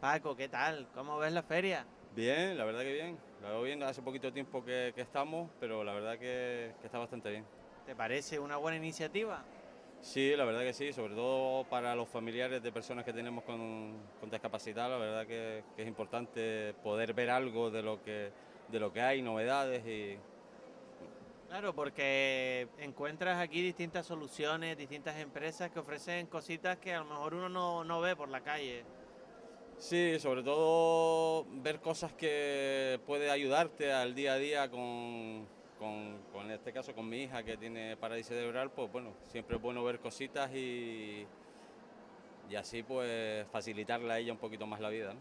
Paco, ¿qué tal? ¿Cómo ves la feria? Bien, la verdad que bien. La veo bien, hace poquito tiempo que, estamos, pero la verdad que, está bastante bien. ¿Te parece una buena iniciativa? Sí, la verdad que sí, sobre todo para los familiares de personas que tenemos con, discapacidad, la verdad que, es importante poder ver algo de lo que, de lo que hay, novedades y... Claro, porque encuentras aquí distintas soluciones, distintas empresas que ofrecen cositas que a lo mejor uno no, no ve por la calle. Sí, sobre todo ver cosas que puede ayudarte al día a día con, en este caso con mi hija que tiene parálisis cerebral, pues bueno, siempre es bueno ver cositas y, y así pues facilitarle a ella un poquito más la vida.